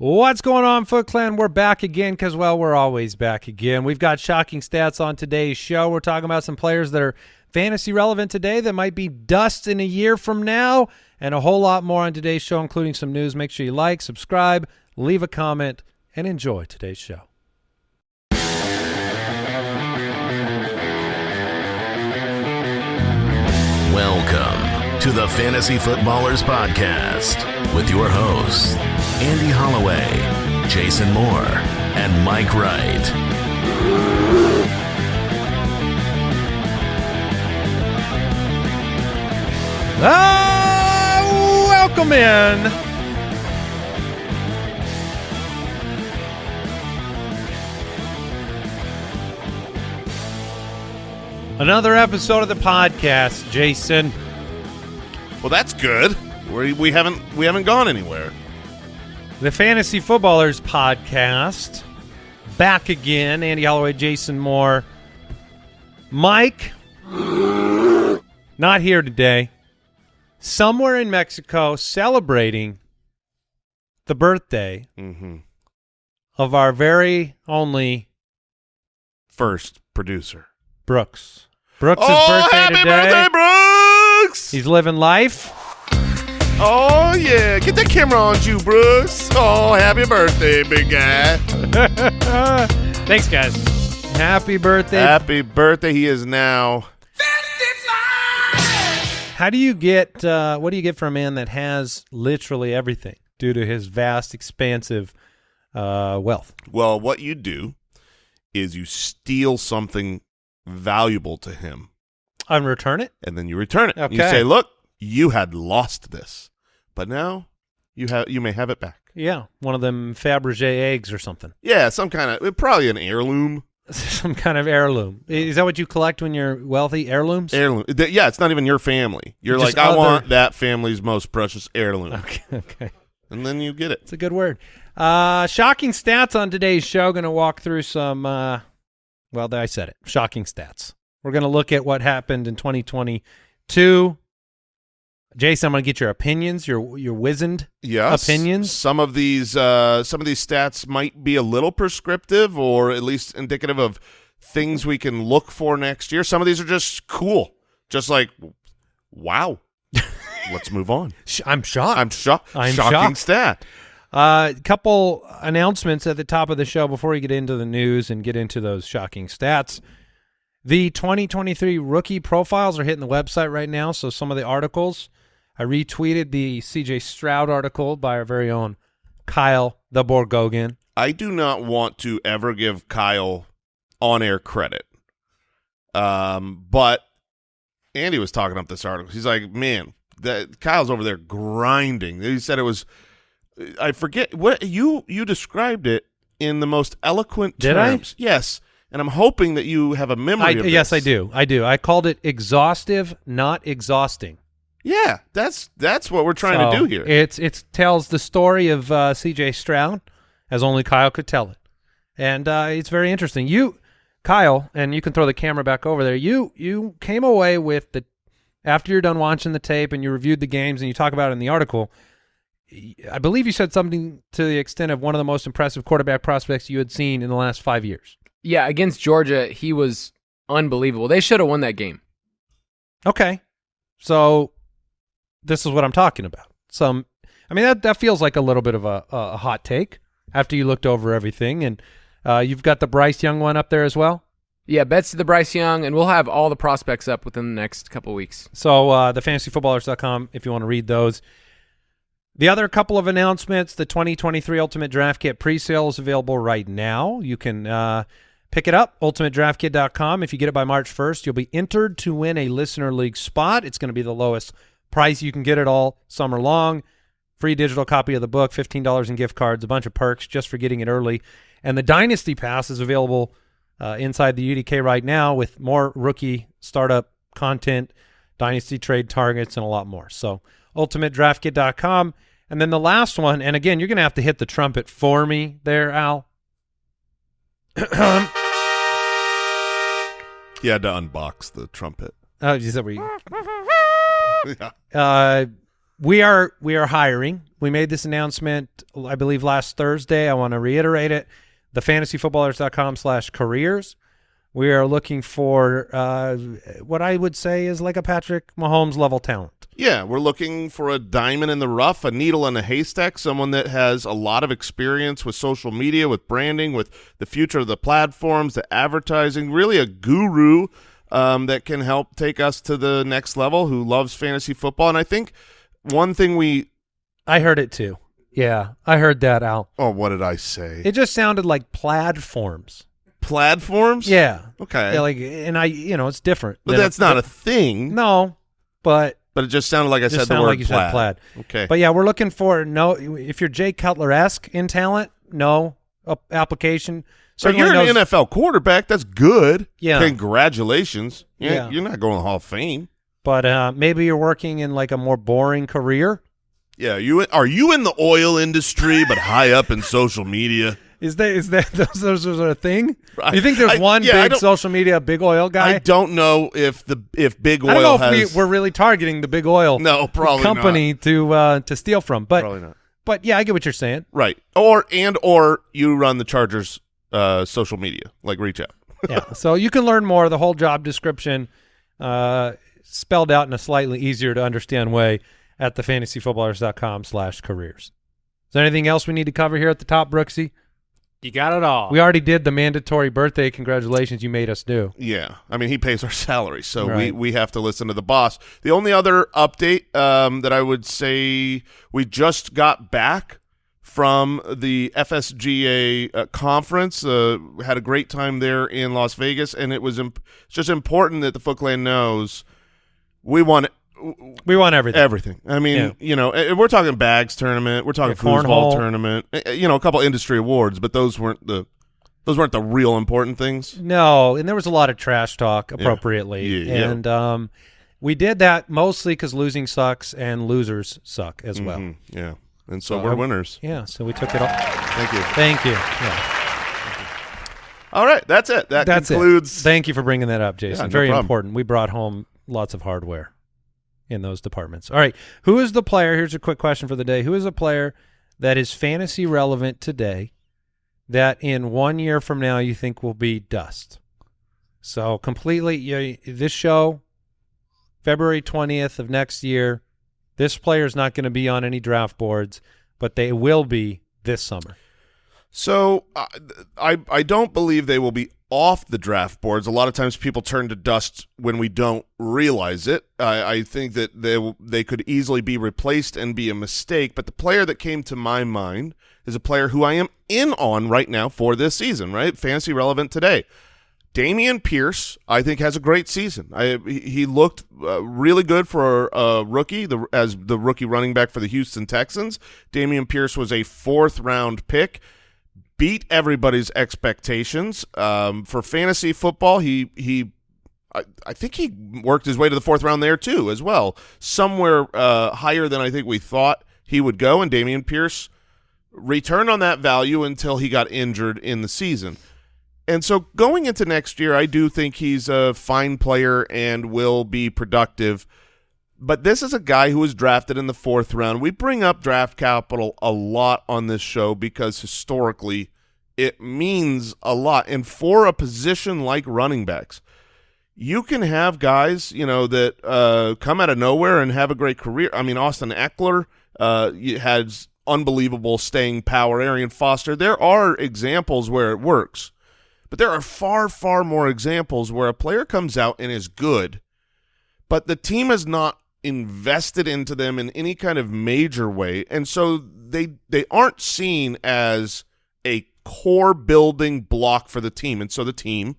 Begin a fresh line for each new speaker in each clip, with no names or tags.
What's going on, Foot Clan? We're back again because, well, we're always back again. We've got shocking stats on today's show. We're talking about some players that are fantasy relevant today that might be dust in a year from now, and a whole lot more on today's show, including some news. Make sure you like, subscribe, leave a comment, and enjoy today's show.
Welcome to the Fantasy Footballers Podcast with your hosts, Andy Holloway, Jason Moore, and Mike Wright.
Ah, welcome in. Another episode of the podcast, Jason.
Well, that's good. We we haven't we haven't gone anywhere.
The Fantasy Footballers podcast. Back again. Andy Holloway, Jason Moore. Mike, not here today. Somewhere in Mexico celebrating the birthday
Mm-hmm.
of our very only
First producer.
Brooks. Brooks'
oh,
birthday
happy
today.
birthday, Brooks!
He's living life.
Oh yeah, get that camera on you, Brooks. Oh, happy birthday, big guy.
Thanks, guys. Happy birthday.
happy birthday. He is now.
How do you get uh, what do you get for a man that has literally everything due to his vast, expansive uh, wealth?
Well, what you do is you steal something valuable to him,
And return it?
and then you return it. You say, "Look, you had lost this, but now you have you may have it back."
Yeah, one of them Fabergé eggs or something.
Yeah, some kind of probably an heirloom.
Some kind of heirloom. Is that what you collect when you're wealthy? Heirlooms?
Heirloom. Yeah, it's not even your family. You're
Just
like, I want that family's most precious heirloom,
Okay, okay.
and then you get it.
It's a good word. Uh, shocking stats on today's show. Going to walk through some. Uh, well, I said it. Shocking stats. We're going to look at what happened in 2022. Jason, I'm going to get your opinions. Your your wizened
Yes.
Opinions?
Some of these, uh, some of these stats might be a little prescriptive, or at least indicative of things we can look for next year. Some of these are just cool, just like, wow. Let's move on.
I'm shocked.
I'm shocked.
I'm
Shocking
shocked.
stat.
A uh, couple announcements at the top of the show before we get into the news and get into those shocking stats. The 2023 rookie profiles are hitting the website right now. So some of the articles, I retweeted the CJ Stroud article by our very own Kyle the Borgognoni.
I do not want to ever give Kyle on air credit. Um, but Andy was talking up this article. He's like, man, that Kyle's over there grinding. He said it was I forget what you you described it in the most eloquent
Did I?
terms. Yes. And I'm hoping that you have a memory
I, yes, I do. I do. I called it exhaustive, not exhausting.
Yeah, that's that's what we're trying to do here.
It's it tells the story of uh, C.J. Stroud as only Kyle could tell it, and uh, it's very interesting. You, Kyle, and you can throw the camera back over there. You you came away with the after you're done watching the tape and you reviewed the games and you talk about it in the article. I believe you said something to the extent of one of the most impressive quarterback prospects you had seen in the last five years.
Yeah, against Georgia, he was unbelievable. They should have won that game.
Okay, so this is what I'm talking about. Some, I mean that that feels like a little bit of a, a hot take after you looked over everything, and uh, you've got the Bryce Young one up there as well.
Yeah, bets to the Bryce Young, and we'll have all the prospects up within the next couple weeks.
So uh, thefantasyfootballers.com if you want to read those. The other couple of announcements: the 2023 Ultimate Draft Kit pre-sale is available right now. You can uh, pick it up ultimatedraftkit.com. If you get it by March 1st, you'll be entered to win a listener league spot. It's going to be the lowest price you can get it all summer long. Free digital copy of the book, $15 in gift cards, a bunch of perks just for getting it early. And the Dynasty Pass is available uh, inside the UDK right now with more rookie startup content, Dynasty trade targets, and a lot more. So ultimatedraftkit.com. And then the last one, and again, you're going to have to hit the trumpet for me there, Al. oh,
You had to unbox the trumpet.
is that where you,
yeah.
uh, we are we are hiring. We made this announcement, I believe, last Thursday. I want to reiterate it. The fantasyfootballers.com slash careers. We are looking for uh, what I would say is like a Patrick Mahomes level talent.
Yeah, we're looking for a diamond in the rough, a needle in a haystack, someone that has a lot of experience with social media, with branding, with the future of the platforms, the advertising, really a guru um, that can help take us to the next level, who loves fantasy football. And I think one thing we
I heard it too. Yeah, I heard that, Al.
– oh, what did I say?
It just sounded like platforms.
Platforms?
Yeah.
Okay.
Yeah, like, and I, you know, it's different.
but
than
that's not a thing.
no, but
But it just sounded like I said the word
like you
plaid.
said plaid.
Okay.
But yeah, we're looking for no. If you're Jay Cutler esque in talent, no application.
So you're an
knows-
NFL quarterback. That's good.
Yeah.
Congratulations. Yeah.
Yeah.
You're not going to the Hall of Fame.
but uh, maybe you're working in like a more boring career.
Yeah. You are you in the oil industry, but high up in social media?
Is that is that those those are a thing?
I-
you think there's
I-
one
yeah,
big social media big oil guy?
I don't know if the if big oil
I don't know if
has
we, we're really targeting the big oil
no probably
company to uh, to steal from, but
Probably not.
but yeah, I get what you're saying.
Right. Or and or you run the Chargers uh, social media like reach out.
yeah. So you can learn more. The whole job description uh, spelled out in a slightly easier to understand way at thefantasyfootballers.com slash careers. Is there anything else we need to cover here at the top, Brooksy?
You got it all.
We already did the mandatory birthday congratulations you made us do.
Yeah, I mean he pays our salary, so we, we have to listen to the boss. The only other update um, that I would say we just got back from the FSGA uh, conference. Uh, had a great time there in Las Vegas, and it was just important that the Foot Clan knows we want
We want everything.
everything. I mean,
Yeah.
you know, we're talking bags tournament, we're talking
Yeah,
foosball tournament, eh, eh, you know, a couple industry awards, but those weren't the those weren't the real important things.
No, and there was a lot of trash talk appropriately.
Yeah.
And um, we did that mostly because losing sucks and losers suck as well.
Mhm, yeah, and so,
So
we're winners.
Yeah, so we took it all.
Thank you.
Thank you. Yeah.
All right, that's it. That
That's
concludes.
it. Thank you for bringing that up, Jason.
Yeah, no
Very
problem.
important. We brought home lots of hardware in those departments. All right. Who is the player? Here's a quick question for the day. Who is a player that is fantasy relevant today that in one year from now you think will be dust? So completely, you, this show, February 20th of next year, this player is not going to be on any draft boards, but they will be this summer.
So uh, I I don't believe they will be off the draft boards. A lot of times people turn to dust when we don't realize it. I, I think that they they could easily be replaced and be a mistake. But the player that came to my mind is a player who I am in on right now for this season. Right, fantasy relevant today. Dameon Pierce, I think, has a great season. I, he looked uh, really good for a rookie, the, as the rookie running back for the Houston Texans. Dameon Pierce was a fourth round pick, beat everybody's expectations. Um, for fantasy football, he he, I, I think he worked his way to the fourth round there too, as well, somewhere uh, higher than I think we thought he would go. And Dameon Pierce returned on that value until he got injured in the season. And so going into next year, I do think he's a fine player and will be productive. But this is a guy who was drafted in the fourth round. We bring up draft capital a lot on this show because historically it means a lot. And for a position like running backs, you can have guys, you know, that uh, come out of nowhere and have a great career. I mean, Austin Ekeler uh, has unbelievable staying power. Arian Foster. There are examples where it works. But there are far, far more examples where a player comes out and is good, but the team has not invested into them in any kind of major way, and so they they aren't seen as a core building block for the team, and so the team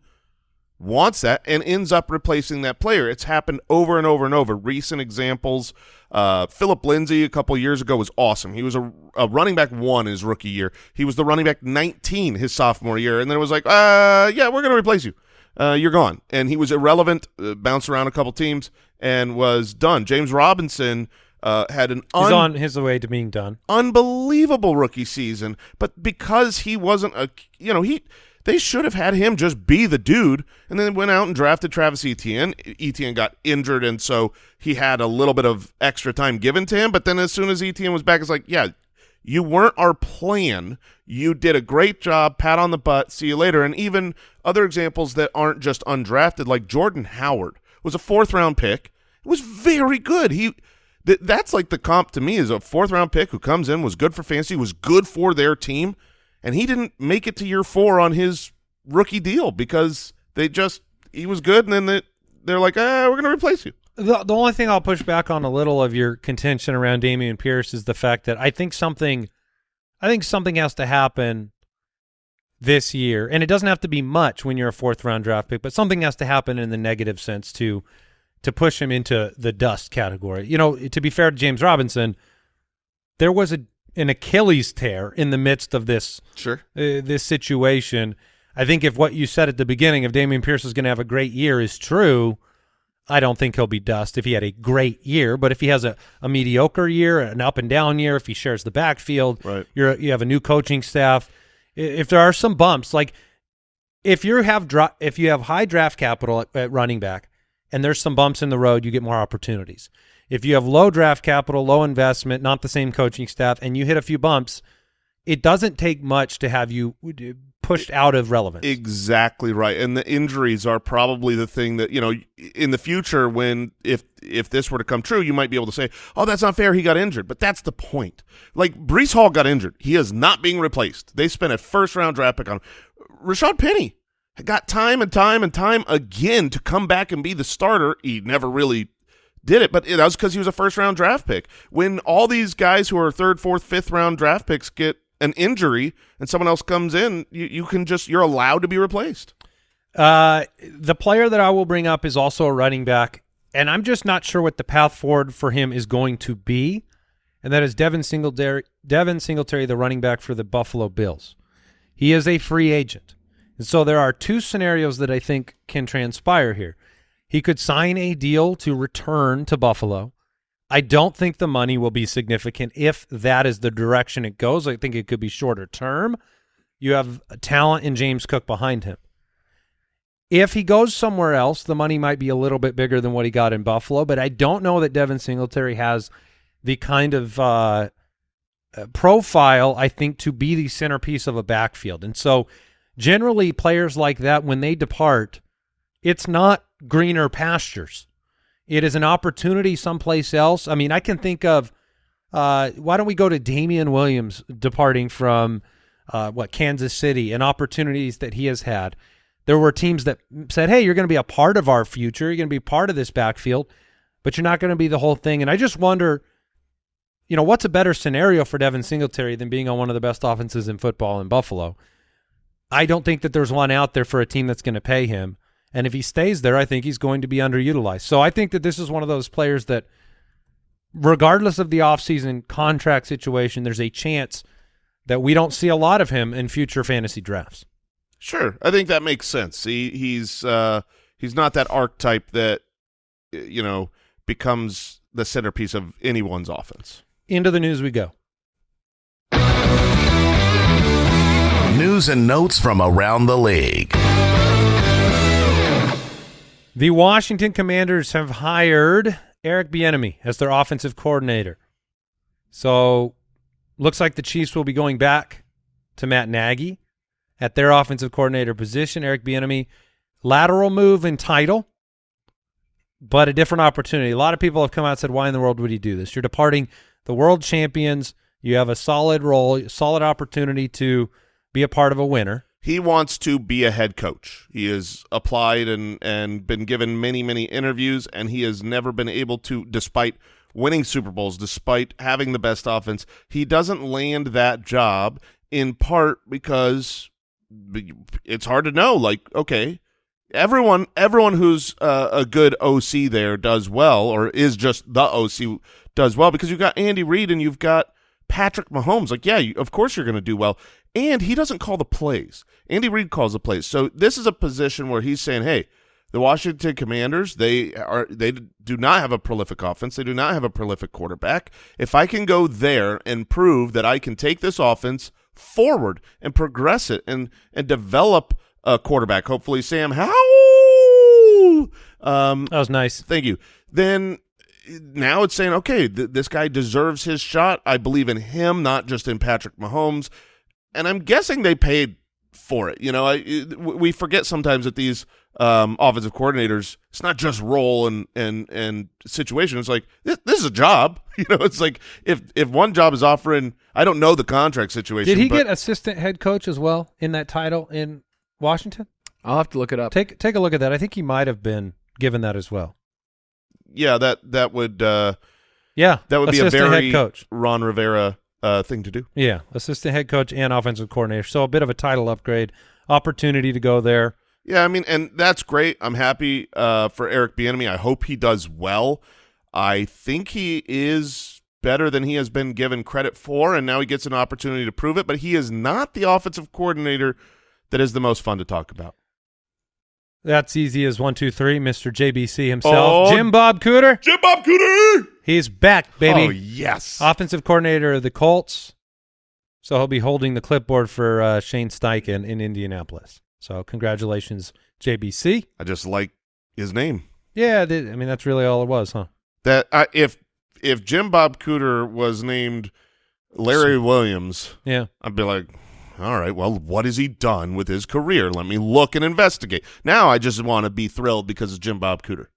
wants that and ends up replacing that player. It's happened over and over and over. Recent examples, uh, Phillip Lindsay a couple years ago was awesome. He was a, a running back one his rookie year. He was the running back 19 his sophomore year, and then it was like, uh, yeah, we're going to replace you. Uh, you're gone. And he was irrelevant, uh, bounced around a couple teams, and was done. James Robinson uh, had an
He's on his way to being done.
unbelievable rookie season, but because he wasn't a, you know, he They should have had him just be the dude, and then went out and drafted Travis Etienne. Etienne got injured, and so he had a little bit of extra time given to him. But then as soon as Etienne was back, it's like, yeah, you weren't our plan. You did a great job. Pat on the butt. See you later. And even other examples that aren't just undrafted, like Jordan Howard was a fourth round pick. It was very good. He th that's like the comp to me is a fourth round pick who comes in was good for fantasy, was good for their team, and he didn't make it to year four on his rookie deal because they just he was good, and then they, they're like, ah, we're gonna replace you.
The, the only thing I'll push back on a little of your contention around Dameon Pierce is the fact that I think something, I think something has to happen this year, and it doesn't have to be much when you're a fourth round draft pick, but something has to happen in the negative sense to to push him into the dust category. You know, to be fair to James Robinson, there was a an Achilles tear in the midst of this
Sure.
uh, this situation. I think if what you said at the beginning, if Dameon Pierce is going to have a great year, is true, I don't think he'll be dust if he had a great year. But if he has a, a mediocre year, an up and down year, if he shares the backfield,
Right.
you're you have a new coaching staff. If there are some bumps, like if you have dra- if you have high draft capital at, at running back, and there's some bumps in the road, you get more opportunities. If you have low draft capital, low investment, not the same coaching staff, and you hit a few bumps, it doesn't take much to have you uh, pushed out of relevance.
Exactly right. And the injuries are probably the thing that, you know, in the future when if if this were to come true, you might be able to say, "Oh, that's not fair, he got injured." But that's the point. Like Breece Hall got injured. He is not being replaced. They spent a first round draft pick on him. Rashaad Penny got time and time and time again to come back and be the starter. He never really did it, but that was because he was a first round draft pick. When all these guys who are third, fourth, fifth round draft picks get an injury and someone else comes in, you, you can just you're allowed to be replaced.
Uh, the player that I will bring up is also a running back, and I'm just not sure what the path forward for him is going to be, and that is Devin Singletary. Devin Singletary, the running back for the Buffalo Bills. He is a free agent, and so there are two scenarios that I think can transpire here. He could sign a deal to return to Buffalo. I don't think the money will be significant if that is the direction it goes. I think it could be shorter term. You have talent in James Cook behind him. If he goes somewhere else, the money might be a little bit bigger than what he got in Buffalo, but I don't know that Devin Singletary has the kind of uh, uh, profile, I think, to be the centerpiece of a backfield. And so generally players like that, when they depart, it's not greener pastures. It is an opportunity someplace else. I mean, I can think of uh, why don't we go to Damien Williams departing from uh, what Kansas City and opportunities that he has had. There were teams that said, "Hey, you're going to be a part of our future. You're going to be part of this backfield, but you're not going to be the whole thing." And I just wonder, you know, what's a better scenario for Devin Singletary than being on one of the best offenses in football in Buffalo? I don't think that there's one out there for a team that's going to pay him. And if he stays there, I think he's going to be underutilized. So I think that this is one of those players that, regardless of the offseason contract situation, there's a chance that we don't see a lot of him in future fantasy drafts.
Sure, I think that makes sense. He he's uh, he's not that archetype that you know becomes the centerpiece of anyone's offense.
Into the news we go.
News and notes from around the league.
The Washington Commanders have hired Eric Bieniemy as their offensive coordinator. So, looks like the Chiefs will be going back to Matt Nagy at their offensive coordinator position. Eric Bieniemy, lateral move in title, but a different opportunity. A lot of people have come out and said, "Why in the world would he do this?" You're departing the world champions. You have a solid role, solid opportunity to be a part of a winner.
He wants to be a head coach. He has applied and and been given many many interviews, and he has never been able to, despite winning Super Bowls, despite having the best offense, he doesn't land that job in part because it's hard to know. Like, okay, everyone everyone who's uh, a good OC there does well, or is just the OC does well because you've got Andy Reid and you've got Patrick Mahomes. Like, yeah, you, of course you're going to do well. And he doesn't call the plays. Andy Reid calls the plays. So this is a position where he's saying, hey, the Washington Commanders, they are they do not have a prolific offense. They do not have a prolific quarterback. If I can go there and prove that I can take this offense forward and progress it and and develop a quarterback. Hopefully, Sam Howell. Um,
That was nice.
Thank you. Then now it's saying, okay, th- this guy deserves his shot. I believe in him, not just in Patrick Mahomes. And I'm guessing they paid for it. You know, I, it- we forget sometimes that these um, offensive coordinators, it's not just role and and and situation. It's like this, this is a job. You know, it's like if if one job is offering, I don't know the contract situation.
Did he
but
get assistant head coach as well in that title in Washington?
I'll have to look it up.
Take take a look at that. I think he might have been given that as well.
Yeah, that that would uh,
Yeah,
that would be a very
head coach.
Ron Rivera uh, thing to do.
Yeah, assistant head coach and offensive coordinator. So a bit of a title upgrade, opportunity to go there.
Yeah, I mean, and that's great. I'm happy uh, for Eric Bieniemy. I hope he does well. I think he is better than he has been given credit for, and now he gets an opportunity to prove it. But he is not the offensive coordinator that is the most fun to talk about.
That's easy as one, two, three. Mister JBC himself,
Oh.
Jim Bob Cooter.
Jim Bob Cooter.
He's back, baby.
Oh yes.
offensive coordinator of the Colts. So he'll be holding the clipboard for uh, Shane Steichen in Indianapolis. So congratulations, JBC.
I just like his name.
Yeah, I mean that's really all it was, huh?
That I, if if Jim Bob Cooter was named Larry Williams,
Yeah.
I'd be like, all right, well, what has he done with his career? Let me look and investigate. Now I just want to be thrilled because of Jim Bob Cooter.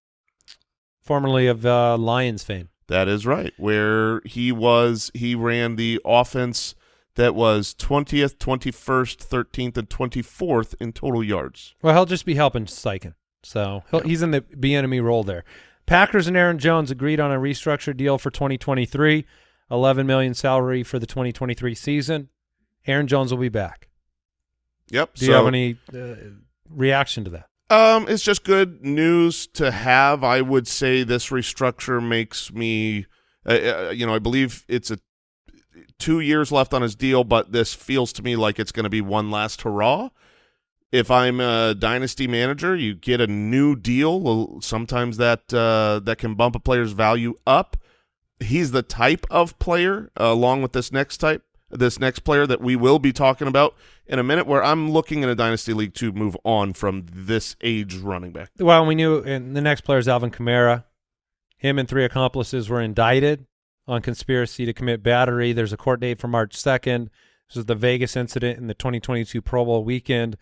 Formerly of uh, Lions fame.
That is right. Where he was, he ran the offense that was 20th, 21st, 13th, and 24th in total yards.
Well, he'll just be helping Steichen. So he'll, he's in the Bieniemy role there. Packers and Aaron Jones agreed on a restructured deal for 2023, 11 million salary for the 2023 season. Aaron Jones will be back.
Yep.
Do you have any uh, reaction to that?
Um, it's just good news to have. I would say this restructure makes me, uh, uh, you know, I believe it's a two years left on his deal, but this feels to me like it's going to be one last hurrah. If I'm a dynasty manager, you get a new deal. Sometimes that uh, that can bump a player's value up. He's the type of player, uh, along with this next type, this next player that we will be talking about in a minute, where I'm looking in a dynasty league to move on from this age running back.
Well, we knew and the next player is Alvin Kamara. Him and three accomplices were indicted on conspiracy to commit battery. There's a court date for March 2nd. This is the Vegas incident in the 2022 Pro Bowl weekend.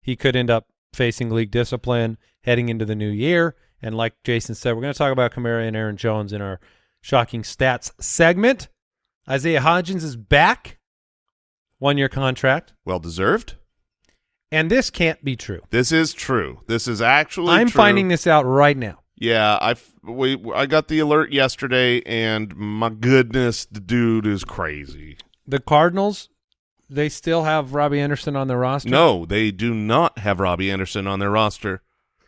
He could end up facing league discipline heading into the new year. And like Jason said, we're going to talk about Kamara and Aaron Jones in our shocking stats segment. Isaiah Hodgins is back, one year contract.
Well deserved.
And this can't be true.
This is true. This is actually.
I'm
true.
finding this out right now.
Yeah, I we I got the alert yesterday, and my goodness, the dude is crazy.
the Cardinals, they still have Robbie Anderson on their roster.
No, they do not have Robbie Anderson on their roster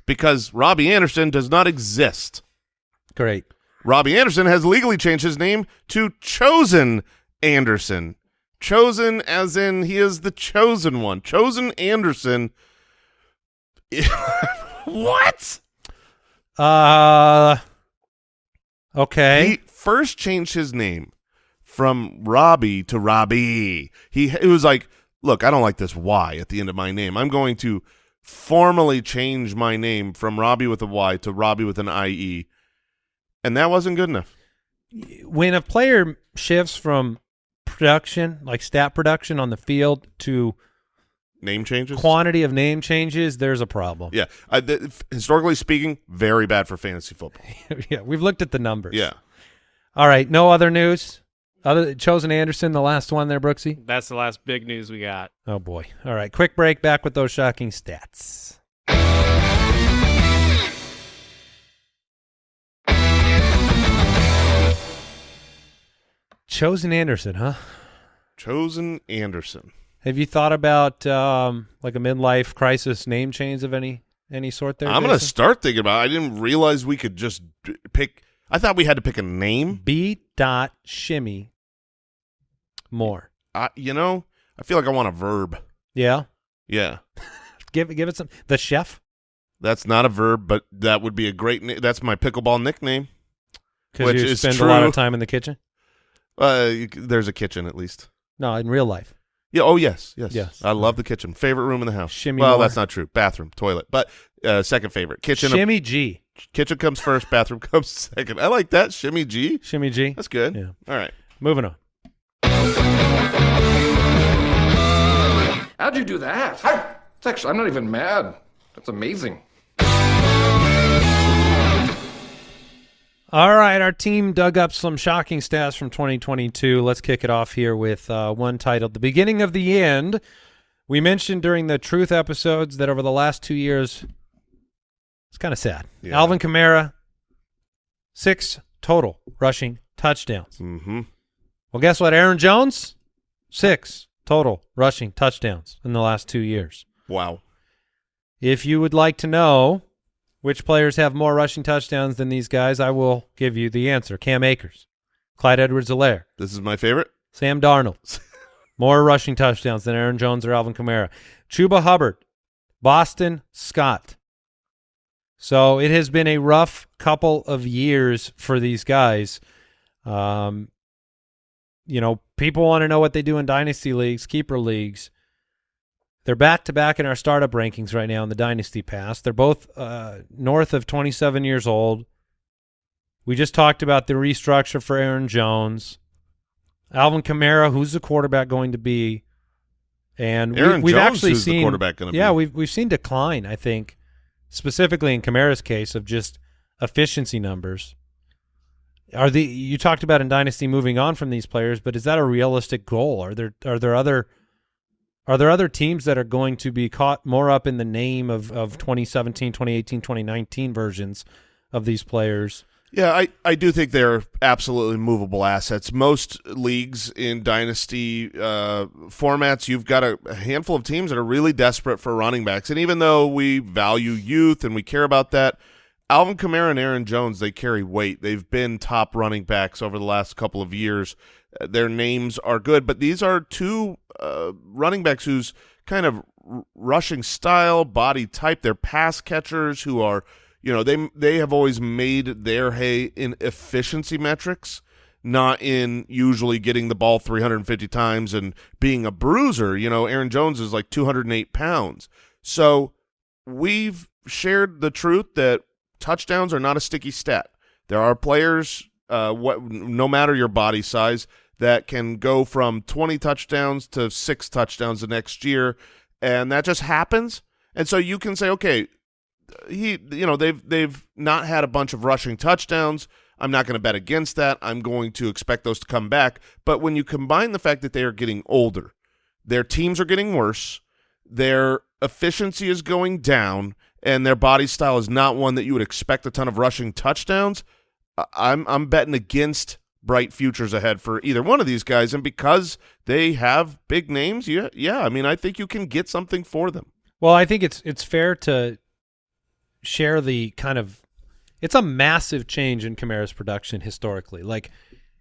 because Robbie Anderson does not exist.
great.
Robby Anderson has legally changed his name to Chosen Anderson. Chosen as in he is the chosen one. Chosen Anderson. what?
Uh, okay.
He first changed his name from Robbie to Robby. He it was like, look, I don't like this Y at the end of my name. I'm going to formally change my name from Robbie with a Y to Robbie with an IE. And that wasn't good enough.
when a player shifts from production, like stat production on the field, to
Name changes.
quantity of name changes, there's a problem.
yeah, I, th- historically speaking, very bad for fantasy football.
yeah, we've looked at the numbers.
Yeah,
All right. No other news. Other chosen Anderson, the last one there, Brooksy.
That's the last big news we got.
Oh boy. All right. Quick break. Back with those shocking stats. Chosen Anderson, huh?
chosen Anderson.
Have you thought about um, like a midlife crisis name change of any any sort there?
I'm gonna start thinking about. It. I didn't realize we could just pick. I thought we had to pick a name.
B dot shimmy more.
I, you know, I feel like I want a verb.
Yeah.
Yeah.
Give give it some the chef
That's not a verb, but that would be a great. That's my pickleball nickname.
because
Which
you
is
spend a lot of time in the kitchen.
Uh, you there's a kitchen at least.
No, in real life.
Yeah. Oh yes, yes.
Yes.
I love the kitchen. Favorite room in the house.
Shimmy
well,
more.
that's not true. Bathroom, toilet, but uh, second favorite. Kitchen.
Shimmy G.
kitchen comes first. Bathroom comes second. I like that. Shimmy G.
Shimmy G.
That's good.
Yeah.
All right.
Moving on.
How'd you do that? It's actually, I'm not even mad. That's amazing.
All right, our team dug up some shocking stats from 2022. Let's kick it off here with uh, one titled "The Beginning of the End." We mentioned during the Truth episodes that over the last two years, it's kind of sad.
Yeah.
Alvin Kamara, six total rushing touchdowns.
Mm-hmm.
Well, guess what? Aaron Jones, six total rushing touchdowns in the last two years.
Wow.
If you would like to know which players have more rushing touchdowns than these guys, I will give you the answer. Cam Akers, Clyde Edwards-Helaire,
This is my favorite.
Sam Darnold, more rushing touchdowns than Aaron Jones or Alvin Kamara. Chuba Hubbard, Boston Scott. So it has been a rough couple of years for these guys. Um, you know, people want to know what they do in dynasty leagues, keeper leagues. They're back to back in our startup rankings right now in the dynasty pass. They're both uh, north of 27 years old. We just talked about the restructure for Aaron Jones. Alvin Kamara, who's the quarterback going to be? And
Aaron
we, we've
Jones,
actually seen
quarterback gonna
Yeah,
be?
we've we've seen decline. I think specifically in Kamara's case of just efficiency numbers. Are the you talked about in dynasty moving on from these players, but is that a realistic goal? Are there are there other are there other teams that are going to be caught more up in the name of of 2017, 2018, 2019 versions of these players?
Yeah, I, I do think they're absolutely movable assets. Most leagues in dynasty uh, formats, you've got a, a handful of teams that are really desperate for running backs. And even though we value youth and we care about that, Alvin Kamara and Aaron Jones, they carry weight. They've been top running backs over the last couple of years. Uh, their names are good, but these are two uh, running backs whose kind of rushing style, body type, they're pass catchers who are – you know they they have always made their hay in efficiency metrics not in usually getting the ball 350 times and being a bruiser you know aaron jones is like 208 pounds so we've shared the truth that touchdowns are not a sticky stat there are players uh what no matter your body size that can go from 20 touchdowns to 6 touchdowns the next year and that just happens and so you can say okay he you know they've they've not had a bunch of rushing touchdowns. I'm not going to bet against that. I'm going to expect those to come back. But when you combine the fact that they are getting older, their teams are getting worse, their efficiency is going down, and their body style is not one that you would expect a ton of rushing touchdowns, I'm I'm betting against bright futures ahead for either one of these guys. And because they have big names, yeah, yeah, I mean, I think you can get something for them.
Well, I think it's it's fair to share the kind of it's a massive change in Kamara's production historically. Like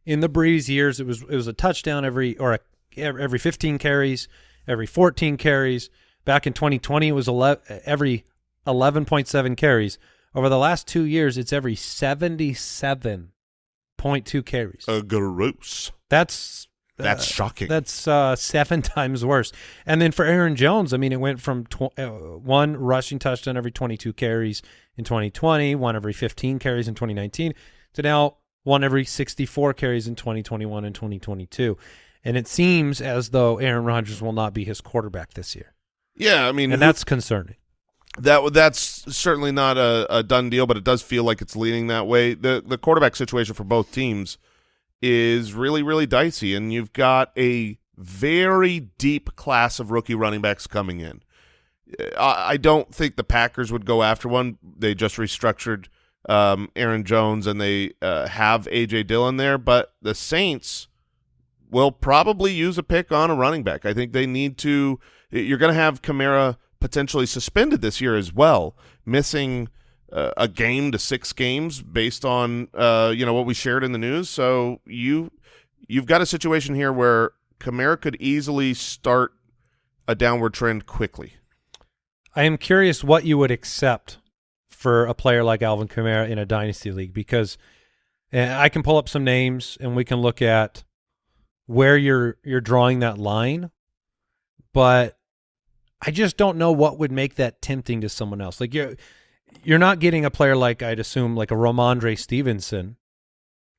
in the Brees years, it was it was a touchdown every or a, every 15 carries, every 14 carries. Back in 2020, it was 11, every 11.7 carries. Over the last two years, it's every 77.2 carries.
Uh, gross.
That's
That's
uh,
shocking.
That's uh, seven times worse. And then for Aaron Jones, I mean, it went from tw- uh, one rushing touchdown every 22 carries in 2020, one every 15 carries in 2019, to now one every 64 carries in 2021 and 2022. And it seems as though Aaron Rodgers will not be his quarterback this year,
yeah, I mean,
and
who-
that's concerning.
That that's certainly not a, a done deal, but it does feel like it's leaning that way. the The quarterback situation for both teams is really really dicey, and you've got a very deep class of rookie running backs coming in. I, I don't think the Packers would go after one. They just restructured um, Aaron Jones, and they uh, have AJ Dillon there, but the Saints will probably use a pick on a running back. I think they need to. You're going to have Kamara potentially suspended this year as well, missing uh, a game to six games based on uh, you know what we shared in the news. So you you've got a situation here where Kamara could easily start a downward trend quickly.
I am curious what you would accept for a player like Alvin Kamara in a dynasty league because uh, I can pull up some names and we can look at where you're you're drawing that line. but I just don't know what would make that tempting to someone else. Like you're you're not getting a player like I'd assume like a Rhamondre Stevenson.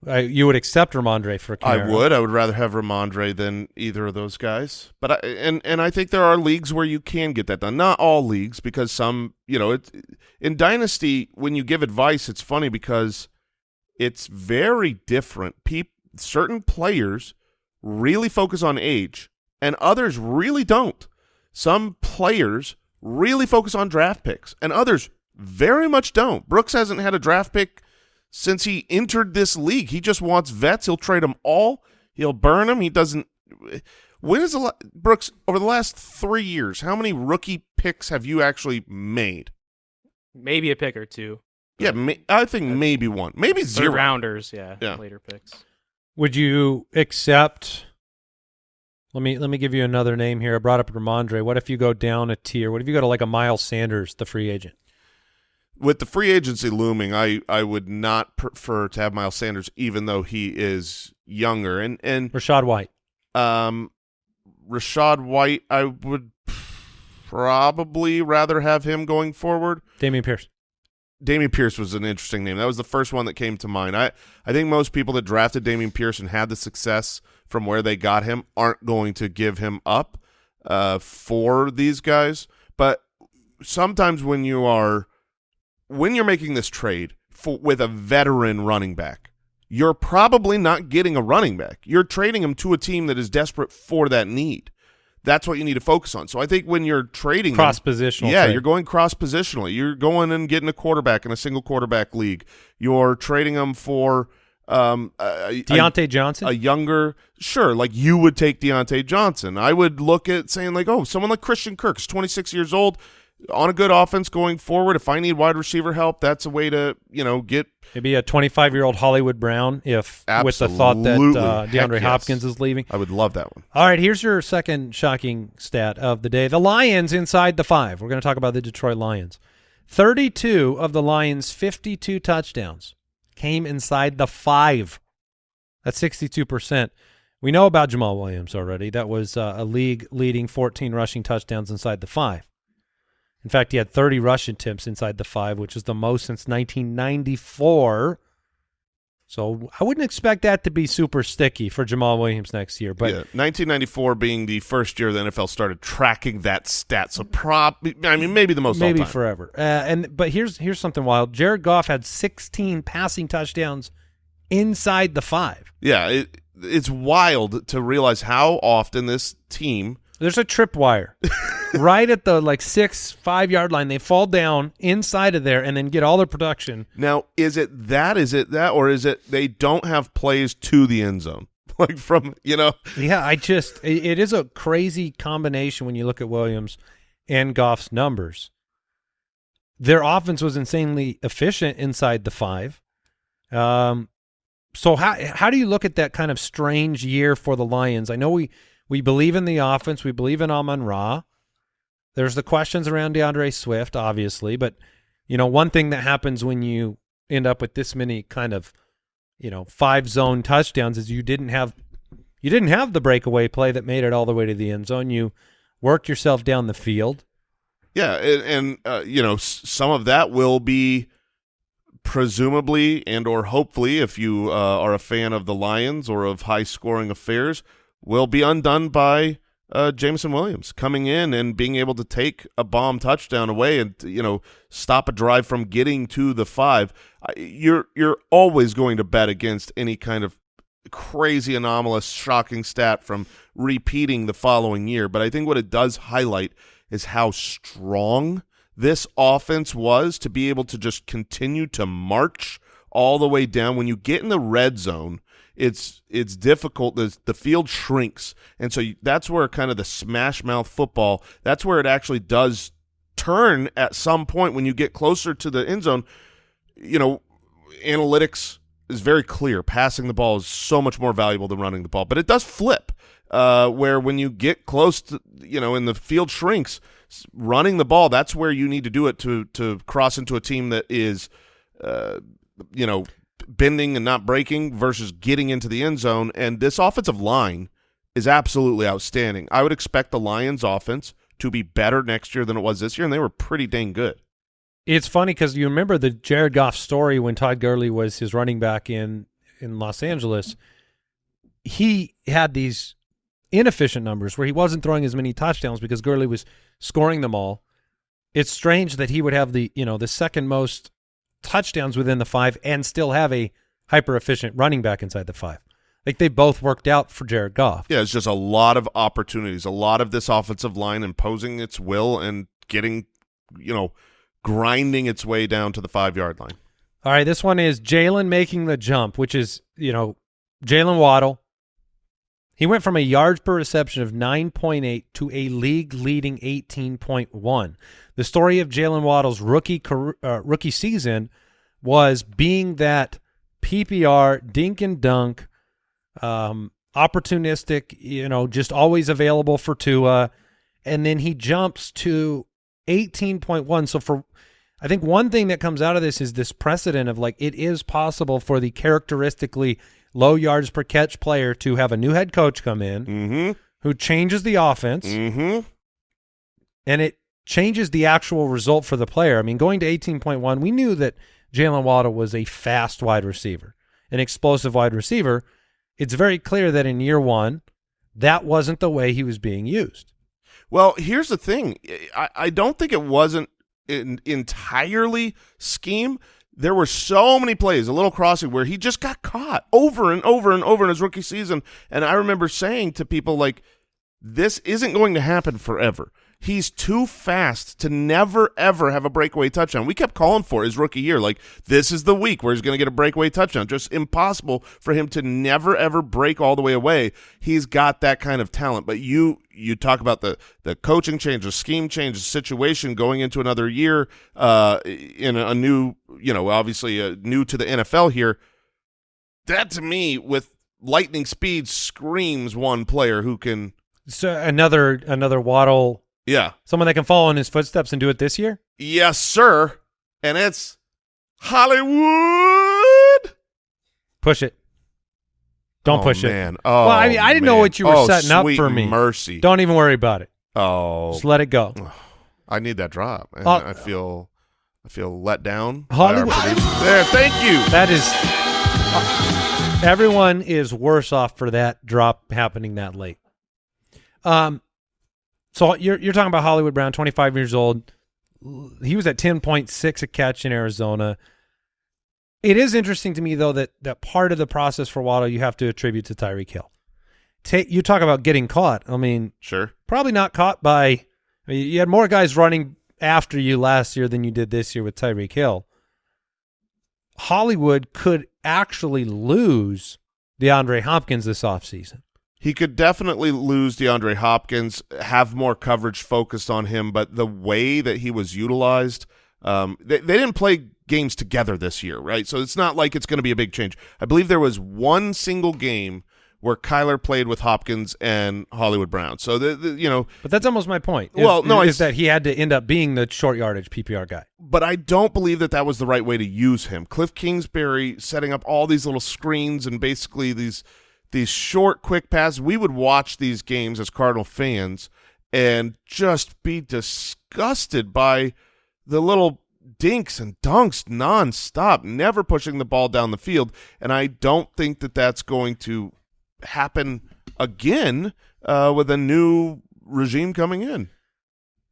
I, you would accept Rhamondre for
I would. I would rather have Rhamondre than either of those guys. But I and and I think there are leagues where you can get that done. Not all leagues because some, you know, it in dynasty when you give advice, it's funny because it's very different. People certain players really focus on age and others really don't. Some players really focus on draft picks and others very much don't. Brooks hasn't had a draft pick since he entered this league. He just wants vets. He'll trade them all. He'll burn them. He doesn't. When is the Brooks over the last three years? How many rookie picks have you actually made?
Maybe a pick or two.
Yeah, ma- I think uh, maybe one, maybe zero.
rounders, yeah,
Yeah.
later picks.
Would you accept? Let me let me give you another name here. I brought up Rhamondre. What if you go down a tier? What if you go to like a Miles Sanders, the free agent?
With the free agency looming, I I would not prefer to have Miles Sanders, even though he is younger. And and
Rachaad White.
um, Rachaad White, I would probably rather have him going forward.
Dameon Pierce.
Dameon Pierce was an interesting name. That was the first one that came to mind. I, I think most people that drafted Dameon Pierce and had the success from where they got him aren't going to give him up uh, for these guys. But sometimes when you are when you're making this trade for, with a veteran running back, you're probably not getting a running back. You're trading him to a team that is desperate for that need. That's what you need to focus on. So I think when you're trading
Cross positional.
yeah,
trade.
you're going cross positionally. You're going and getting a quarterback in a single quarterback league. You're trading them for um, a, a-
Diontae Johnson.
a younger, sure, like you would take Diontae Johnson. I would look at saying like, oh, someone like Christian Kirk is 26 years old, on a good offense going forward. If I need wide receiver help, that's a way to you know get
Maybe a 25 year old Hollywood Brown, if with the thought that
Absolutely.
uh, DeAndre
yes.
Hopkins is leaving.
I would love that one.
All right, here's your second shocking stat of the day. The Lions inside the five. We're going to talk about the Detroit Lions. 32 of the Lions' 52 touchdowns came inside the five. That's 62%. We know about Jamaal Williams already. That was uh, a league leading 14 rushing touchdowns inside the five. In fact, he had 30 rush attempts inside the five, which is the most since 1994. So I wouldn't expect that to be super sticky for Jamaal Williams next year. But
yeah, 1994 being the first year the NFL started tracking that stat. So prob, I mean, maybe the most
maybe forever. Uh, and but here's here's something wild. Jared Goff had 16 passing touchdowns inside the five.
Yeah, it, it's wild to realize how often this team.
There's a tripwire right at the like six five yard line. They fall down inside of there and then get all their production.
Now, is it that? Is it that? Or is it they don't have plays to the end zone? Like from, you know,
Yeah, I just it, it is a crazy combination when you look at Williams and Goff's numbers. Their offense was insanely efficient inside the five. Um, so how how do you look at that kind of strange year for the Lions? I know we we believe in the offense, we believe in Amon Ra. There's the questions around D'Andre Swift, obviously, but you know one thing that happens when you end up with this many kind of you know five zone touchdowns is you didn't have you didn't have the breakaway play that made it all the way to the end zone. You worked yourself down the field.
yeah, and, and uh, you know, some of that will be presumably and or hopefully, if you uh, are a fan of the Lions or of high scoring affairs, will be undone by uh, Jameson Williams coming in and being able to take a bomb touchdown away and you know stop a drive from getting to the five. You're you're always going to bet against any kind of crazy anomalous shocking stat from repeating the following year but i think what it does highlight is how strong this offense was to be able to just continue to march all the way down when you get in the red zone it's it's difficult the, the field shrinks and so you, that's where kind of the smash mouth football that's where it actually does turn at some point when you get closer to the end zone you know analytics is very clear. Passing the ball is so much more valuable than running the ball, but it does flip. Uh, where when you get close to, you know, and the field shrinks, running the ball, that's where you need to do it to to cross into a team that is, uh, you know, bending and not breaking versus getting into the end zone. And this offensive line is absolutely outstanding. I would expect the Lions offense to be better next year than it was this year, and they were pretty dang good.
It's funny because you remember the Jared Goff story when Todd Gurley was his running back in in Los Angeles. He had these inefficient numbers where he wasn't throwing as many touchdowns because Gurley was scoring them all. It's strange that he would have the you know the second most touchdowns within the five and still have a hyper efficient running back inside the five. Like they both worked out for Jared Goff.
Yeah, it's just a lot of opportunities, a lot of this offensive line imposing its will and getting, you know, grinding its way down to the five yard line.
All right, this one is Jalen making the jump, which is, you know, Jalen Waddle. He went from a yards per reception of 9.8 to a league leading 18.1. The story of Jalen Waddle's rookie career, uh, rookie season was being that PPR dink and dunk, um, opportunistic, you know, just always available for Tua, and then he jumps to 18.1. So for I think one thing that comes out of this is this precedent of like it is possible for the characteristically low yards per catch player to have a new head coach come in
Mm-hmm.
who changes the offense
Mm-hmm.
and it changes the actual result for the player. I mean, going to 18.1, we knew that Jalen Waddle was a fast wide receiver, an explosive wide receiver. It's very clear that in year one, that wasn't the way he was being used.
Well, here's the thing. I, I don't think it wasn't entirely scheme. There were so many plays, a little crossing, where he just got caught over and over and over in his rookie season. And I remember saying to people, like, this isn't going to happen forever. He's too fast to never, ever have a breakaway touchdown. We kept calling for his rookie year. Like, this is the week where he's going to get a breakaway touchdown. Just impossible for him to never, ever break all the way away. He's got that kind of talent. But you you talk about the, the coaching change, the scheme change, the situation going into another year uh, in a, a new, you know, obviously uh, new to the NFL here. That, to me, with lightning speed, screams one player who can,
So another another Waddle,
yeah,
someone that can follow in his footsteps and do it this year.
Yes, sir. And it's Hollywood.
Push it. Don't
Oh,
push it.
man. Oh,
well, I mean, I didn't know what you were
Oh,
setting up for me.
Mercy.
Don't even worry about it.
Oh,
Just let it go.
I need that drop. And
Uh,
I feel, I feel let down.
Hollywood-
There, thank you.
That is, uh, everyone is worse off for that drop happening that late. Um, so you're you're talking about Hollywood Brown, 25 years old. He was at 10.6 a catch in Arizona. It is interesting to me though that that part of the process for Waddle you have to attribute to Tyreek Hill. Take you talk about getting caught. I mean,
Sure.
probably not caught by. I mean, you had more guys running after you last year than you did this year with Tyreek Hill. Hollywood could actually lose DeAndre Hopkins this offseason.
He could definitely lose DeAndre Hopkins, have more coverage focused on him, but the way that he was utilized, um, they, they didn't play games together this year, right? So it's not like it's going to be a big change. I believe there was one single game where Kyler played with Hopkins and Hollywood Brown. So the, the you know,
But that's almost my point. is-
Well, no, I
is that he had to end up being the short yardage PPR guy.
but I don't believe that that was the right way to use him. Cliff Kingsbury setting up all these little screens and basically these these short, quick passes. We would watch these games as Cardinal fans and just be disgusted by the little dinks and dunks nonstop, never pushing the ball down the field. And I don't think that that's going to happen again uh, with a new regime coming in.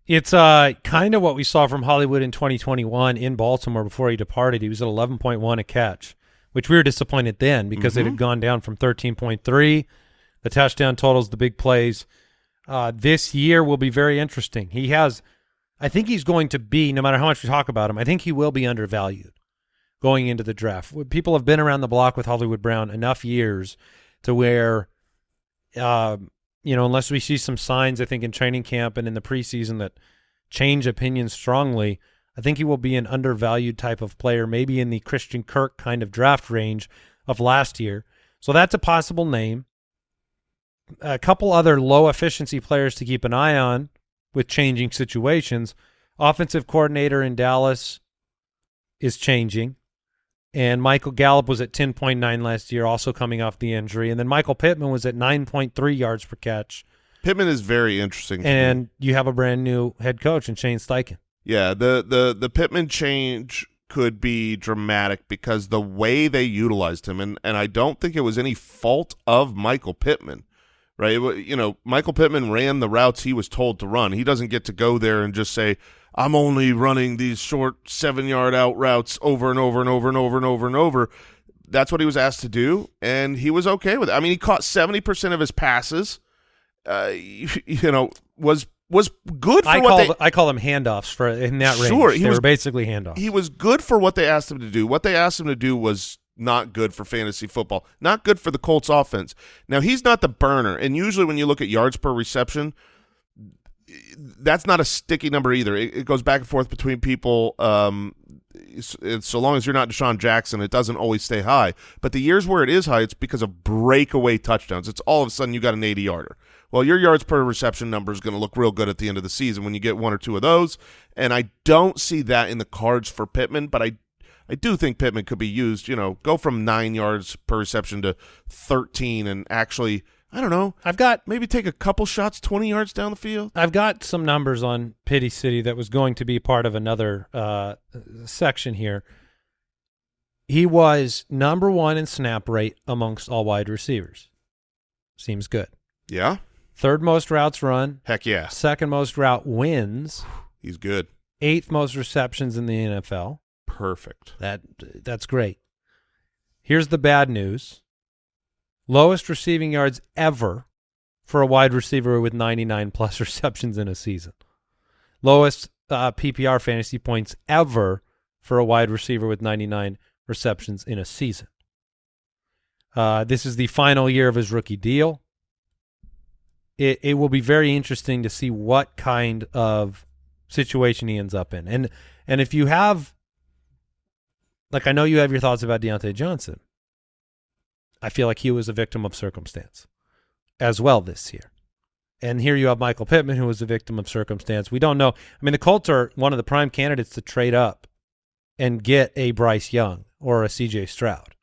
It's uh kind of what we saw from Hollywood in 2021 in Baltimore before he departed. He was at 11.1 a catch, which we were disappointed then because it had gone down from 13.3. The touchdown totals, the big plays. Uh, this year will be very interesting. He has, I think he's going to be, no matter how much we talk about him, I think he will be undervalued going into the draft. People have been around the block with Hollywood Brown enough years to where uh, you know, unless we see some signs, I think in training camp and in the preseason that change opinions strongly, I think he will be an undervalued type of player, maybe in the Christian Kirk kind of draft range of last year. So that's a possible name. A couple other low efficiency players to keep an eye on with changing situations. Offensive coordinator in Dallas is changing. And Michael Gallup was at 10.9 last year, also coming off the injury. And then Michael Pittman was at 9.3 yards per catch.
Pittman is very interesting.
And you have a brand new head coach in Shane Steichen.
Yeah, the the the Pittman change could be dramatic because the way they utilized him, and and I don't think it was any fault of Michael Pittman, right? You know, Michael Pittman ran the routes he was told to run. He doesn't get to go there and just say, "I'm only running these short seven yard out routes over and over and over and over and over and over." That's what he was asked to do, and he was okay with it. I mean, he caught seventy percent of his passes. Uh, you, you know, was was good for
I
what
call
they
th- I call them handoffs for in that range.
Sure, he
they
was-
were basically handoffs.
he was good for what they asked him to do. What they asked him to do was not good for fantasy football, not good for the Colts offense. Now, he's not the burner, and usually when you look at yards per reception, that's not a sticky number either. It, it goes back and forth between people. Um, it's, it's- so long as you're not DeSean Jackson, it doesn't always stay high. But the years where it is high, it's because of breakaway touchdowns. It's all of a sudden you got an 80 yarder. Well, your yards per reception number is going to look real good at the end of the season when you get one or two of those. And I don't see that in the cards for Pittman, but I I do think Pittman could be used, you know, go from nine yards per reception to 13 and actually, I don't know,
I've got
maybe take a couple shots 20 yards down the field.
I've got some numbers on Pity City that was going to be part of another uh, section here. He was number one in snap rate amongst all wide receivers. Seems good.
Yeah.
Third most routes run,
Heck yeah.
second most route wins,
He's good.
eighth most receptions in the NFL.
Perfect.
That that's great. Here's the bad news. Lowest receiving yards ever for a wide receiver with 99 plus receptions in a season. Lowest uh, PPR fantasy points ever for a wide receiver with 99 receptions in a season. Uh, this is the final year of his rookie deal. It it will be very interesting to see what kind of situation he ends up in. And and if you have like I know you have your thoughts about Diontae Johnson. I feel like he was a victim of circumstance as well this year. And here you have Michael Pittman, who was a victim of circumstance. We don't know. I mean, the Colts are one of the prime candidates to trade up and get a Bryce Young or a CJ Stroud.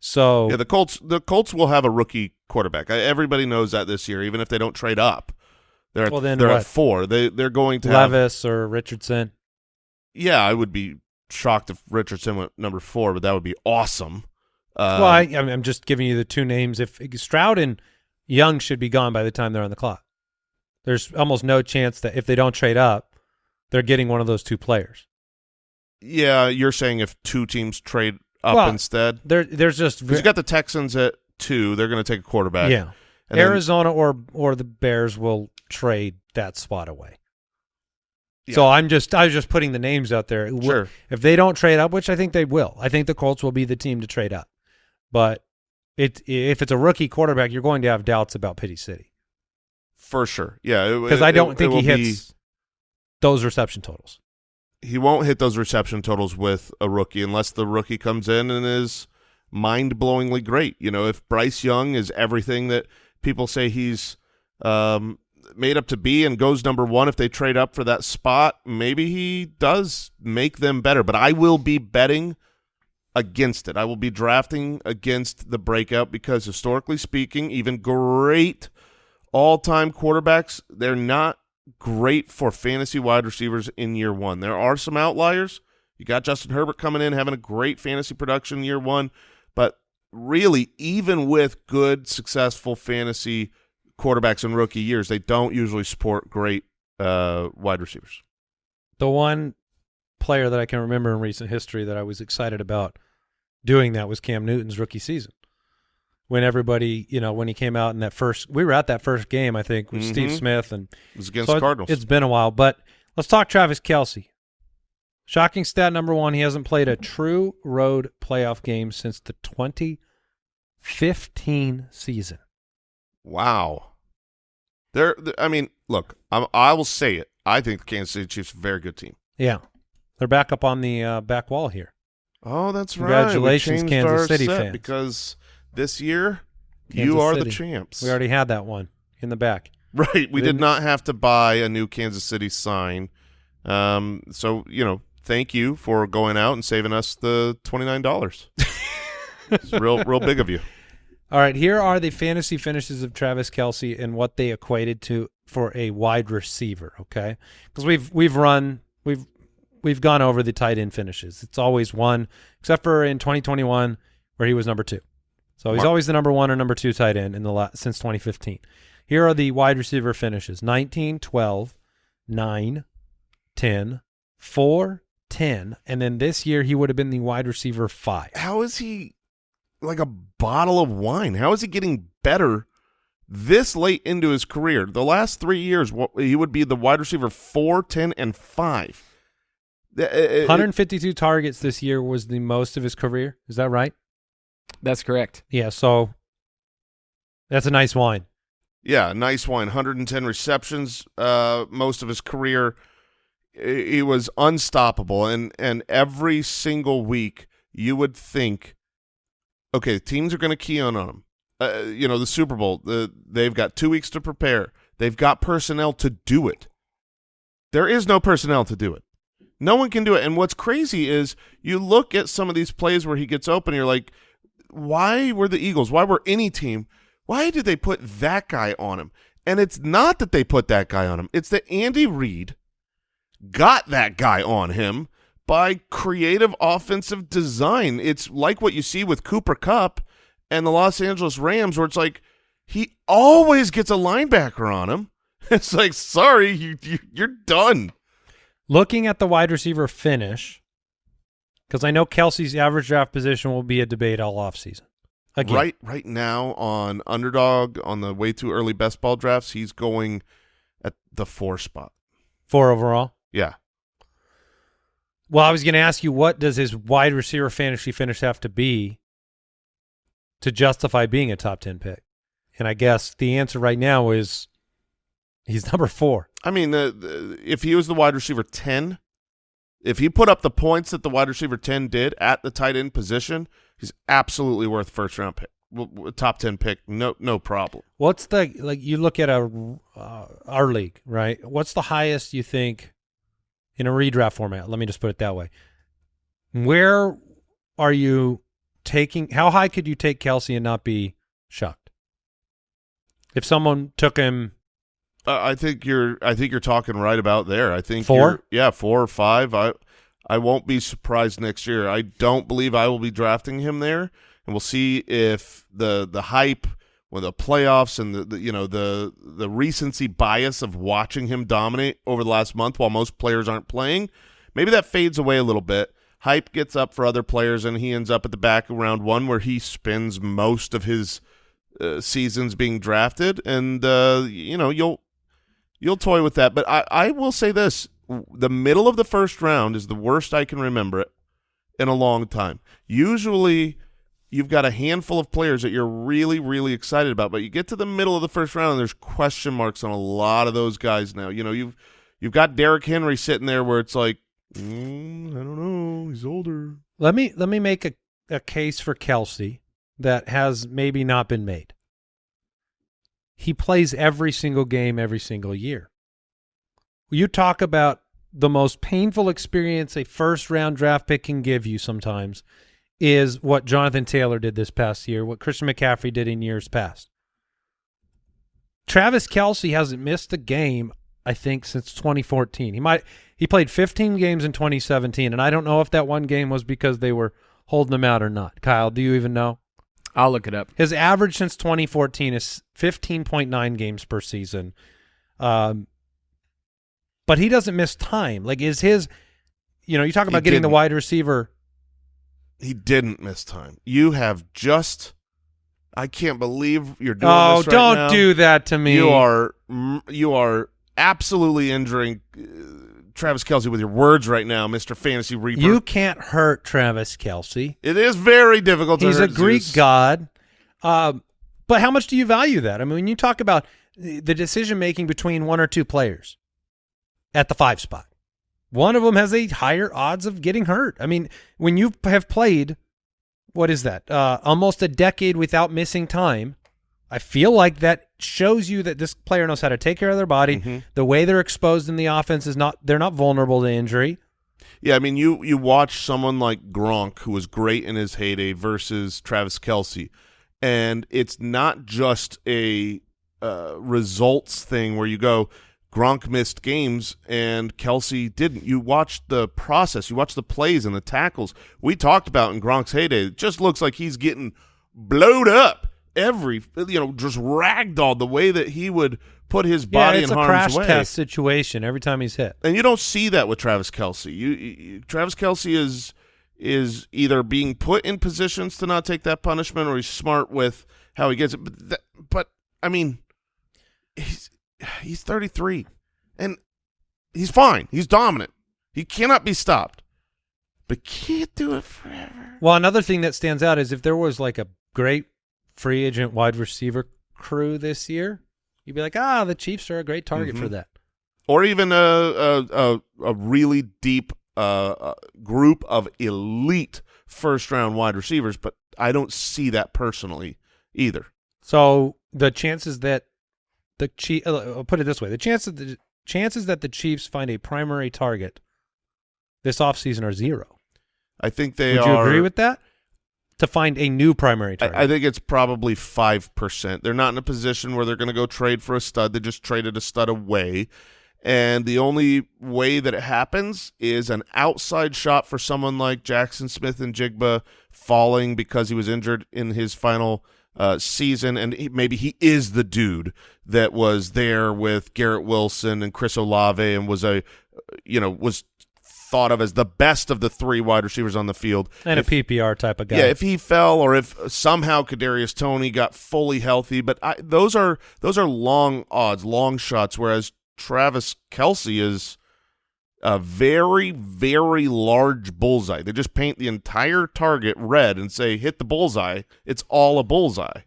So
Yeah, the Colts the Colts will have a rookie quarterback. Everybody knows that this year, even if they don't trade up. They're at,
Well, then
they're
what?
at four. They they're going to have
Levis or Richardson.
Yeah, I would be shocked if Richardson went number four, but that would be awesome. Um,
well, I, I'm I'm just giving you the two names. If Stroud and Young should be gone by the time they're on the clock, there's almost no chance that if they don't trade up, they're getting one of those two players.
yeah, you're saying if two teams trade up
Well,
instead,
There, there's just
you got the Texans at two, they're going to take a quarterback.
yeah.
and then-
Arizona or or the Bears will trade that spot away.
Yeah.
So I'm just I was just putting the names out there.
Sure.
If they don't trade up, which I think they will, I think the Colts will be the team to trade up. But it if it's a rookie quarterback, you're going to have doubts about Pity City
for sure. Yeah,
because I don't
it-
think
it
he hits those reception totals.
He won't hit those reception totals with a rookie unless the rookie comes in and is mind blowingly great. You know, if Bryce Young is everything that people say he's um, made up to be and goes number one, if they trade up for that spot, maybe he does make them better. But I will be betting against it. I will be drafting against the breakout because historically speaking, even great all-time quarterbacks, they're not great for fantasy wide receivers in year one. There are some outliers. You got Justin Herbert coming in having a great fantasy production year one, really, even with good, successful fantasy quarterbacks in rookie years, they don't usually support great uh, wide receivers.
The one player that I can remember in recent history that I was excited about doing that was Cam Newton's rookie season. When everybody, you know, when he came out in that first, we were at that first game, I think, with Steve
Mhm.
Smith and
It was against
So
the Cardinals.
It's been a while, but let's talk Travis Kelce. Shocking stat number one: he hasn't played a true road playoff game since the 2015 season.
wow. There, I mean, look, I'm, I will say it. I think the Kansas City Chiefs are a very good team.
Yeah, they're back up on the uh, back wall here.
Oh, that's right.
Congratulations, Kansas City fans.
Because this year,
Kansas
you are
City.
the champs.
We already had that one in the back.
Right. We did
Didn't-
not have to buy a new Kansas City sign. Um, so, you know, thank you for going out and saving us the twenty nine dollars. it's real, real big of you.
All right, here are the fantasy finishes of Travis Kelce and what they equated to for a wide receiver. Okay, because we've we've run we've we've gone over the tight end finishes. It's always one, except for in 2021 where he was number two. So he's
Mar-
always the number one or number two tight end in the la- since 2015. Here are the wide receiver finishes: 19, 12, 9, 10, 4, 10, and then this year he would have been the wide receiver five.
How is he like a bottle of wine? How is he getting better this late into his career? The last three years, what, he would be the wide receiver four, ten, and five. Uh, uh, uh,
152 targets this year was the most of his career. Is that right?
That's correct.
Yeah, so that's a nice wine.
Yeah, nice wine. 110 receptions uh, most of his career. He was unstoppable, and and every single week you would think, okay, teams are going to key on on him. Uh, you know, the Super Bowl, the, they've got two weeks to prepare. They've got personnel to do it. There is no personnel to do it. No one can do it. And what's crazy is you look at some of these plays where he gets open, you're like, why were the Eagles, why were any team, why did they put that guy on him? And it's not that they put that guy on him. It's that Andy Reid got that guy on him by creative offensive design. It's like what you see with Cooper Kupp and the Los Angeles Rams, where it's like he always gets a linebacker on him. It's like, sorry, you, you you're done.
Looking at the wide receiver finish, because I know Kelce's average draft position will be a debate all offseason. Again,
Right right now on underdog on the way too early best ball drafts, he's going at the four spot.
four overall.
Yeah.
Well, I was going to ask you, what does his wide receiver fantasy finish have to be to justify being a top 10 pick? And I guess the answer right now is he's number four.
I mean, the, the, if he was the wide receiver 10, if he put up the points that the wide receiver 10 did at the tight end position, he's absolutely worth first round pick. Top 10 pick, no no problem.
What's the, like, you look at a, uh, our league, right? What's the highest you think in a redraft format? Let me just put it that way. Where are you taking, how high could you take Kelce and not be shocked? If someone took him
Uh, I think you're I think you're talking right about there. I think
Four?
you're- Yeah, 4 or 5. I I won't be surprised next year. I don't believe I will be drafting him there, and we'll see if the the hype with the playoffs and the, the you know the the recency bias of watching him dominate over the last month while most players aren't playing, maybe that fades away a little bit. Hype gets up for other players, and he ends up at the back of round one where he spends most of his uh, seasons being drafted, and uh, you know you'll you'll toy with that. But I, I will say this: the middle of the first round is the worst I can remember it in a long time. Usually, you've got a handful of players that you're really, really excited about, but you get to the middle of the first round, and there's question marks on a lot of those guys now. You know, you've you've got Derrick Henry sitting there where it's like, mm, I don't know, he's older.
Let me let me make a, a case for Kelce that has maybe not been made. He plays every single game every single year. You talk about the most painful experience a first round draft pick can give you sometimes is what Jonathan Taylor did this past year, what Christian McCaffrey did in years past. Travis Kelce hasn't missed a game, I think, since 2014. He might he played 15 games in 2017, and I don't know if that one game was because they were holding him out or not. Kyle, do you even know?
I'll look it up.
His average since 2014 is 15.9 games per season. Um, but he doesn't miss time. Like, is his, you know, you talk
He
about getting the
didn't.
wide receiver.
He didn't miss time. You have just. I can't believe you're doing
Oh,
this right
don't
now.
do that to me.
You are you are absolutely injuring uh, Travis Kelce with your words right now, Mister Fantasy Reaper.
You can't hurt Travis Kelce.
it is very difficult. to
He's a Greek
Zeus.
god. Um, but how much do you value that? I mean, when you talk about the the decision making between one or two players at the five spot, one of them has a higher odds of getting hurt. I mean, when you have played, what is that? Uh, almost a decade without missing time. I feel like that shows you that this player knows how to take care of their body.
Mhm.
The way they're exposed in the offense is not they're not vulnerable to injury.
Yeah, I mean, you you watch someone like Gronk, who was great in his heyday, versus Travis Kelce, and it's not just a uh, results thing where you go, Gronk missed games and Kelce didn't. You watch the process, you watch the plays and the tackles we talked about in Gronk's heyday. It just looks like he's getting blowed up every, you know, just ragdolled the way that he would put his body
yeah, it's
in
a
harm's
crash
way.
test situation every time he's hit.
And you don't see that with Travis Kelce. You, you Travis Kelce is is either being put in positions to not take that punishment, or he's smart with how he gets it. But, that, but I mean, he's he's 33, and he's fine. He's dominant. He cannot be stopped, but can't do it forever.
Well, another thing that stands out is if there was like a great free agent wide receiver crew this year, you'd be like, ah, the Chiefs are a great target for
Mhm.
that.
Or even a a a, a really deep uh, uh, group of elite first round wide receivers, but I don't see that personally either.
So the chances that the Chief, I'll uh, uh, put it this way: the chances the chances that the Chiefs find a primary target this offseason are zero.
I think they
Would you agree with that? To find a new primary target,
I, I think it's probably five percent. They're not in a position where they're going to go trade for a stud. They just traded a stud away, and the only way that it happens is an outside shot for someone like Jaxon Smith-Njigba falling because he was injured in his final uh, season, and he, maybe he is the dude that was there with Garrett Wilson and Chris Olave, and was a, you know, was thought of as the best of the three wide receivers on the field.
and
If-
a PPR type of guy.
yeah, if he fell or if somehow Kadarius Toney got fully healthy, but I, those are those are long odds, long shots. Whereas Travis Kelce is a very very large bullseye. They just paint the entire target red and say hit the bullseye. It's all a bullseye.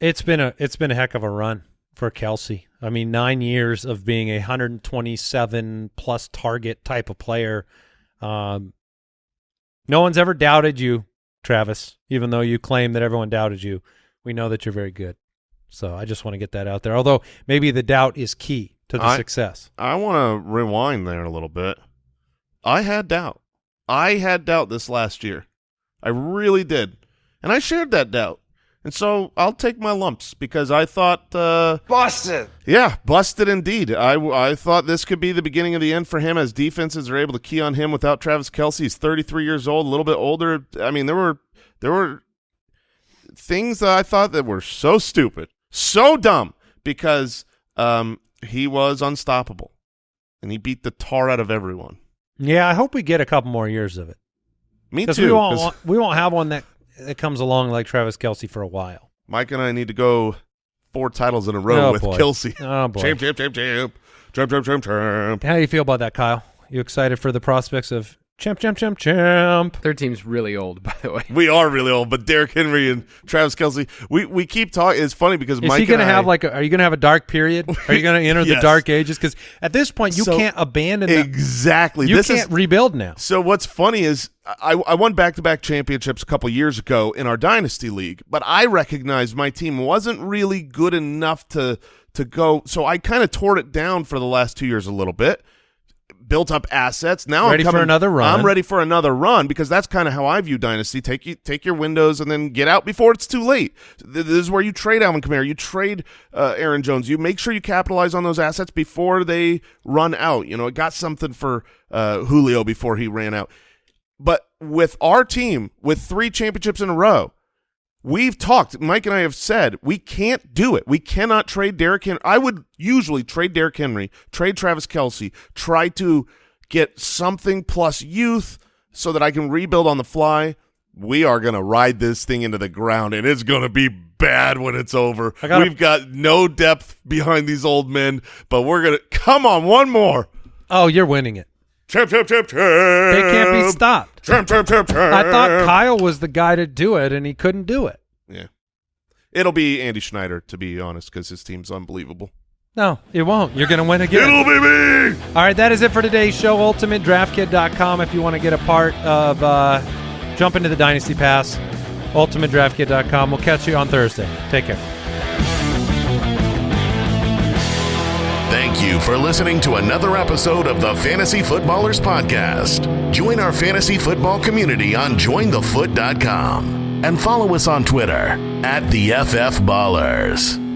It's been a it's been a heck of a run for Kelce. I mean, nine years of being a 127 plus target type of player. Um, no one's ever doubted you, Travis, even though you claim that everyone doubted you. We know that you're very good. So I just want to get that out there. Although maybe the doubt is key to the
I-
success.
I want to rewind there a little bit. I had doubt. I had doubt this last year. I really did. And I shared that doubt. And so I'll take my lumps because I thought uh,
Busted.
Yeah, busted indeed. I, I thought this could be the beginning of the end for him as defenses are able to key on him without Travis Kelce. He's 33 years old, a little bit older. I mean, there were there were things that I thought that were so stupid, so dumb because um, he was unstoppable and he beat the tar out of everyone.
Yeah, I hope we get a couple more years of it
Me too.
we won't we won't have one that that comes along like Travis Kelce for a while.
Mike and I need to go four titles in a row
Oh,
with
boy.
Kelce.
Oh boy,
Champ, champ, champ, champ, champ, champ, champ, champ.
how do you feel about that, Kyle? You excited for the prospects of champ, champ, champ, champ?
Their team's really old, by the way.
We are really old, but Derrick Henry and Travis Kelce, we, we keep talking. It's funny because
Is
Mike
he going to have like? A, are you going to have a dark period? Are you going to enter the dark ages? Because at this point, you
So-
can't abandon. The,
exactly.
you
this
can't
is
rebuild now.
so. What's funny is I, I won back to back championships a couple years ago in our dynasty league, but I recognized my team wasn't really good enough to to go. So I kind of tore it down for the last two years a little bit. Built up assets. Now
Ready
I'm
for
coming,
another run.
I'm ready for another run because that's kind of how I view dynasty. Take you take your windows and then get out before it's too late. This is where you trade Alvin Kamara, you trade uh, Aaron Jones. You make sure you capitalize on those assets before they run out. You know, it got something for uh, Julio before he ran out. But with our team, with three championships in a row, we've talked. Mike and I have said we can't do it. We cannot trade Derrick Henry. I would usually trade Derrick Henry, trade Travis Kelce, try to get something plus youth so that I can rebuild on the fly. We are going to ride this thing into the ground, and it's going to be bad when it's over.
Gotta-
We've got no depth behind these old men, but we're going to come on one more.
Oh, you're winning it.
Champ, champ, champ, champ.
They can't be stopped.
Champ, champ, champ, champ.
I thought Kyle was the guy to do it, and he couldn't do it.
Yeah. It'll be Andy Schneider, to be honest, because his team's unbelievable.
No, it won't. You're going to win again.
It'll be me!
All right, that is it for today's show. UltimateDraftKit.com if you want to get a part of uh, jump into the Dynasty Pass. UltimateDraftKit.com. We'll catch you on Thursday. Take care.
You for listening to another episode of the Fantasy Footballers Podcast. Join our fantasy football community on jointhefoot.com and follow us on Twitter at the FF Ballers.